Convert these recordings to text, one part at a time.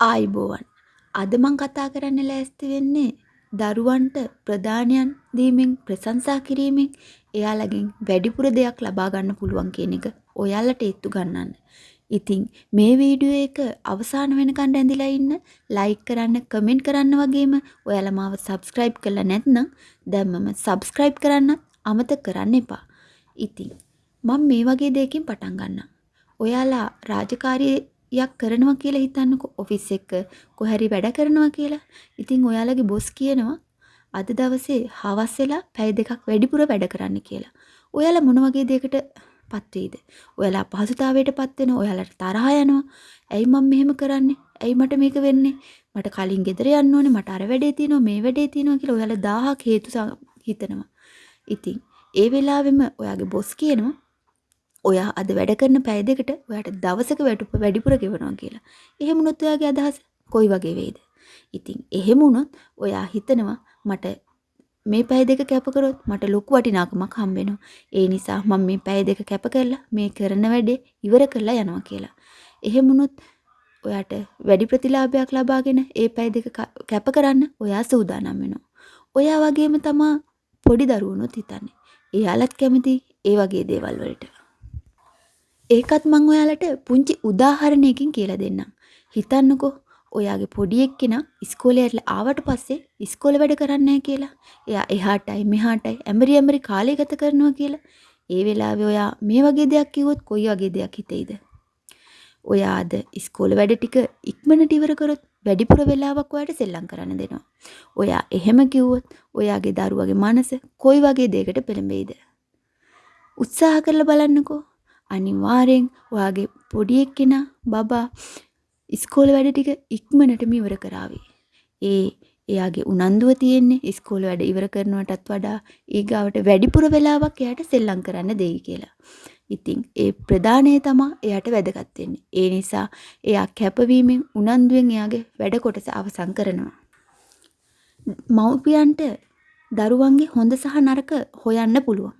ආයිබෝවන්. අද මං කතා කරන්න ලෑස්ති වෙන්නේ දරුවන්ට ප්‍රධානයන් දීමෙන් ප්‍රශංසා කිරීමෙන් එයාලගෙන් වැඩිපුර දෙයක් ලබා ගන්න පුළුවන් කියන එක ඔයාලට ඒත්තු ගන්නන්න. ඉතින් මේ වීඩියෝ එක අවසාන වෙනකන් ඇඳිලා ඉන්න ලයික් කරන්න කමෙන්ට් කරන්න වගේම ඔයාලා මාව සබ්ස්ක්‍රයිබ් කරලා නැත්නම් දැම්මම සබ්ස්ක්‍රයිබ් කරන්න අමතක කරන්න එපා. ඉතින් මම මේ වගේ දෙයකින් පටන් ගන්නම්. ඔයාලා රාජකාරියේ යක් කරනවා කියලා හිතන්නකෝ ඔෆිස් එක කොහරි වැඩ කරනවා කියලා. ඉතින් ඔයාලගේ බොස් කියනවා අද දවසේ හවස් වෙලා පැය දෙකක් වැඩිපුර වැඩ කරන්න කියලා. ඔයාලා මොන වගේ දෙයකට පත් වෙයිද? ඔයාලා අපහසුතාවයට පත් වෙනවා. ඔයාලට තරහ යනවා. ඇයි මම මෙහෙම කරන්නේ? ඇයි මට මේක වෙන්නේ? මට කලින් ගෙදර යන්න ඕනේ. මට අර වැඩේ තියෙනවා, මේ වැඩේ තියෙනවා කියලා ඔයාලා 1000ක් හේතු හිතනවා. ඉතින් ඒ වෙලාවෙම ඔයාගේ බොස් කියනවා ඔයා අද වැඩ කරන පැය දෙකට ඔයාට දවසක වැඩිපුර ගෙවනවා කියලා. එහෙම වුණොත් ඔයාගේ අදහස කොයි වගේ වෙයිද? ඉතින් එහෙම වුණොත් ඔයා හිතනවා මට මේ පැය දෙක කැප කරොත් මට ලොකු වටිනාකමක් හම්බ වෙනවා. ඒ නිසා මම මේ පැය දෙක කැප කරලා මේ කරන වැඩේ ඉවර කරලා යනවා කියලා. එහෙම වුණොත් ඔයාට වැඩි ප්‍රතිලාභයක් ලබාගෙන ඒ පැය දෙක කැප කරන්න ඔයා සූදානම් වෙනවා. ඔයා වගේම තමා පොඩි දරුවනුත් හිතන්නේ. එයාලත් කැමති ඒ වගේ දේවල් වලට. ඒකත් මං ඔයාලට පුංචි උදාහරණයකින් කියලා දෙන්නම්. හිතන්නකෝ ඔයාගේ පොඩි එක්කෙනා ඉස්කෝලේට ආවට පස්සේ ඉස්කෝලේ වැඩ කරන්නේ කියලා. එයා එහාටයි මෙහාටයි ඇමරි ඇමරි කාලය ගත කරනවා කියලා. ඒ වෙලාවේ ඔයා මේ වගේ දෙයක් කිව්වොත් කොයි වගේ දෙයක් හිතෙයිද? ඔයා අද ඉස්කෝලේ වැඩ ටික ඉක්මනට ඉවර කරොත් වැඩිපුර වෙලාවක් ඔයාට සෙල්ලම් කරන්න දෙනවා. ඔයා එහෙම කිව්වොත් ඔයාගේ දරුවගේ මනස කොයි වගේ දෙයකට පෙළඹෙයිද? උත්සාහ කරලා බලන්නකෝ. අනිවාර්යෙන් ඔයාගේ පොඩි එක්කෙනා බබා ඉස්කෝලේ වැඩ ටික ඉක්මනටම ඉවර කරાવી. ඒ එයාගේ උනන්දුව තියෙන්නේ ඉස්කෝලේ වැඩ ඉවර කරනවටත් වඩා ඊගාවට වැඩිපුර වෙලාවක් එයාට සෙල්ලම් කරන්න දෙයි කියලා. ඉතින් ඒ ප්‍රධානය තමා එයාට වැදගත් වෙන්නේ. ඒ නිසා එයා කැපවීමෙන් උනන්දුවෙන් එයාගේ වැඩ කොටස අවසන් කරනවා. මව්පියන්ට දරුවන්ගේ හොඳ සහ නරක හොයන්න පුළුවන්.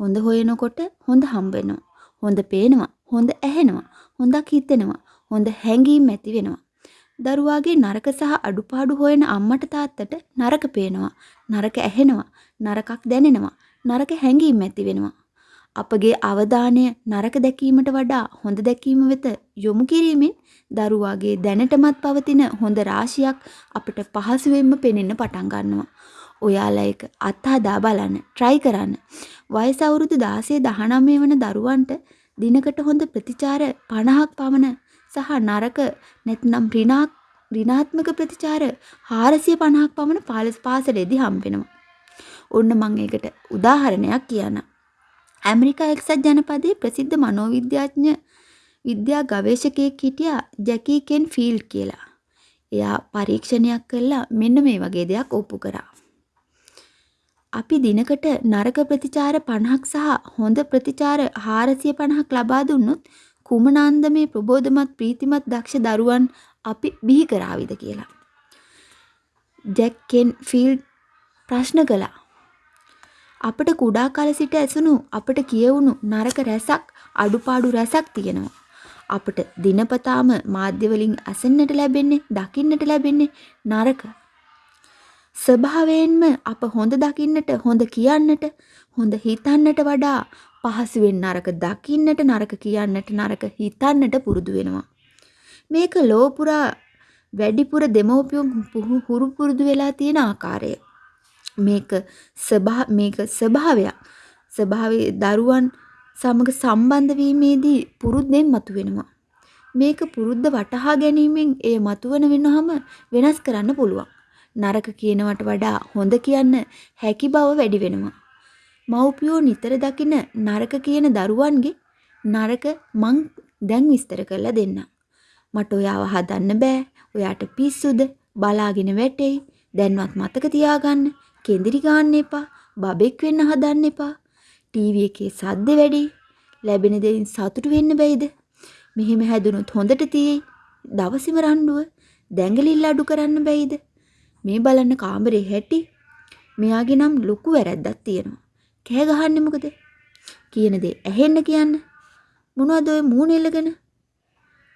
හොඳ හොයනකොට හොඳ හම්බ වෙනවා. හොඳ පේනවා, හොඳ ඇහෙනවා, හොඳක් හිතෙනවා, හොඳ හැඟීම් ඇති වෙනවා. දරුවාගේ නරක සහ අඩුපාඩු හොයන අම්මට තාත්තට නරක පේනවා, නරක ඇහෙනවා, නරකක් දැනෙනවා, නරක හැඟීම් ඇති වෙනවා. අපගේ අවධානය නරක දැකීමට වඩා හොඳ දැකීම වෙත යොමු කිරීමෙන් දරුවාගේ දැනටමත් පවතින හොඳ රාශියක් අපිට පහසුවෙන්ම පෙනෙන්න පටන් ගන්නවා. ඔයාලා ඒක අත්හදා බලන්න, try කරන්න. වයස අවුරුදු 16 19 වන දරුවන්ට දිනකට හොඳ ප්‍රතිචාර 50ක් පමණ සහ නරක නැත්නම් ඍණාත්මක ප්‍රතිචාර 450ක් පමණ පාසලේදී හම්බ වෙනවා. ඔන්න මම ඒකට උදාහරණයක් කියන්නම්. ඇමරිකා එක්සත් ජනපදයේ ප්‍රසිද්ධ මනෝවිද්‍යාඥ විද්‍යා ගවේෂකයෙක් හිටියා ජැකී කෙන් ෆීල්ඩ් කියලා. එයා පරීක්ෂණයක් කළා මෙන්න මේ වගේ දෙයක් ඔප්පු කරා. අපි දිනකට නරක ප්‍රතිචාර 50ක් සහ හොඳ ප්‍රතිචාර 450ක් ලබා දුන්නොත් කුමනාන්දමේ ප්‍රබෝධමත් ප්‍රීතිමත් දක්ෂ දරුවන් අපි බිහි කරාවිද කියලා. ජැක් කෙන් ෆීල්ඩ් ප්‍රශ්න කළා. අපට කුඩා කාල සිට ඇසුණු අපට කියවුණු නරක රැසක් අඩුපාඩු රැසක් තියෙනවා. අපට දිනපතාම මාධ්‍ය වලින් අසන්නට ලැබෙන්නේ දකින්නට ලැබෙන්නේ නරක ස්වභාවයෙන්ම අප හොඳ දකින්නට හොඳ කියන්නට හොඳ හිතන්නට වඩා පහසුවෙන් නරක දකින්නට නරක කියන්නට නරක හිතන්නට පුරුදු වෙනවා. මේක ලෝපුරා වැඩිපුර දෙමව්පියන් හුරු පුරුදු වෙලා තියෙන ආකාරය. මේක ස්වභා මේක ස්වභාවයක්. ස්වභාවයේ දරුවන් සමග සම්බන්ධ වීමේදී පුරුද්දෙන් මතුවෙනවා. මේක පුරුද්ද වටහා ගැනීමෙන් එය මතුවන වෙනවම වෙනස් කරන්න පුළුවන්. නරක කියනවට වඩා හොඳ කියන්න හැකි බව වැඩි වෙනවා. මව්පියෝ නිතර දකින නරක කියන දරුවන්ගේ නරක මං දැන් විස්තර කරලා දෙන්නම්. මට ඔයාව හදන්න බෑ. ඔයාට පිස්සුද? බලාගෙන වැටෙයි. දැන්වත් මතක තියාගන්න. කෙඳිරි ගන්න එපා. බබෙක් වෙන්න හදන්න එපා. ටීවී එකේ සද්ද වැඩි. ලැබෙන දෙයින් සතුටු වෙන්න බැයිද? මෙහෙම හැදුනොත් හොඳට තියෙයි. දවසිම රණ්ඩුව දැඟලිල්ල අඩු කරන්න බැයිද? මේ බලන්න කාමරේ හැටි. මෙයාගේ නම් ලොකු වැරැද්දක් තියෙනවා. කෑ ගහන්නේ මොකද? කියන දේ ඇහෙන්න කියන්න. මොනවද ඔය මූණ එල්ලගෙන?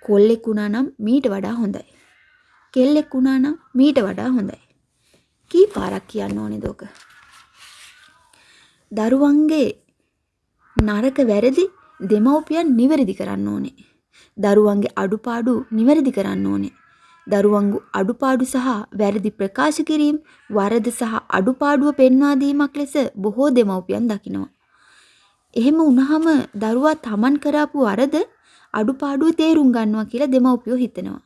කොල්ලෙක් වුණා නම් මීට වඩා හොඳයි. කෙල්ලෙක් වුණා නම් මීට වඩා හොඳයි. කී පාරක් කියන්න ඕනේද ඔක? දරුවන්ගේ නරක වැරදි දෙමව්පියන් නිවැරදි කරන්න ඕනේ. දරුවන්ගේ අඩුපාඩු නිවැරදි කරන්න ඕනේ. දරුවන්ගේ අඩුපාඩු සහ වැරදි ප්‍රකාශ කිරීම වරද සහ අඩුපාඩුව පෙන්වා දීමක් ලෙස බොහෝ දෙමව්පියන් දකිනවා. එහෙම වුණාම දරුවා තමන් කරාපු වරද අඩුපාඩුව තේරුම් ගන්නවා කියලා දෙමව්පියෝ හිතනවා.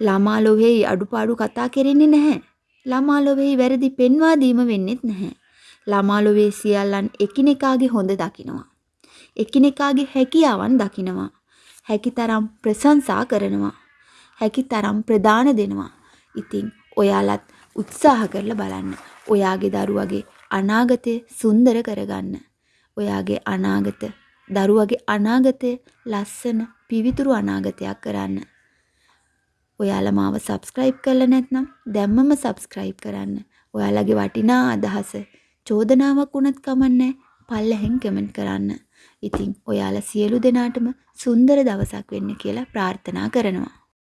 ළමා ලොවේයි අඩුපාඩු කතා කරන්නේ නැහැ. ළමා ලොවේයි වැරදි පෙන්වා දීම වෙන්නේත් නැහැ. ළමා ලොවේ සියල්ලන් එකිනෙකාගේ හොඳ දකිනවා. එකිනෙකාගේ හැකියාවන් දකිනවා. හැකිතරම් ප්‍රශංසා කරනවා. හැකිතරම් ප්‍රදාන දෙනවා. ඉතින් ඔයාලත් උත්සාහ කරලා බලන්න. ඔයාගේ දරුවගේ අනාගතය සුන්දර කරගන්න. ඔයාගේ අනාගත දරුවගේ අනාගතය ලස්සන පිවිතුරු අනාගතයක් කරන්න. ඔයාලා මාව සබස්ක්‍රයිබ් කරලා නැත්නම් දැම්මම සබස්ක්‍රයිබ් කරන්න. ඔයාලගේ වටිනා අදහස චෝදනාවක් වුණත් කමන්නේ පල්ලෙහෙන් කමෙන්ට් කරන්න. ඉතින් ඔයාලා සියලු දෙනාටම සුන්දර දවසක් වෙන්න කියලා ප්‍රාර්ථනා කරනවා.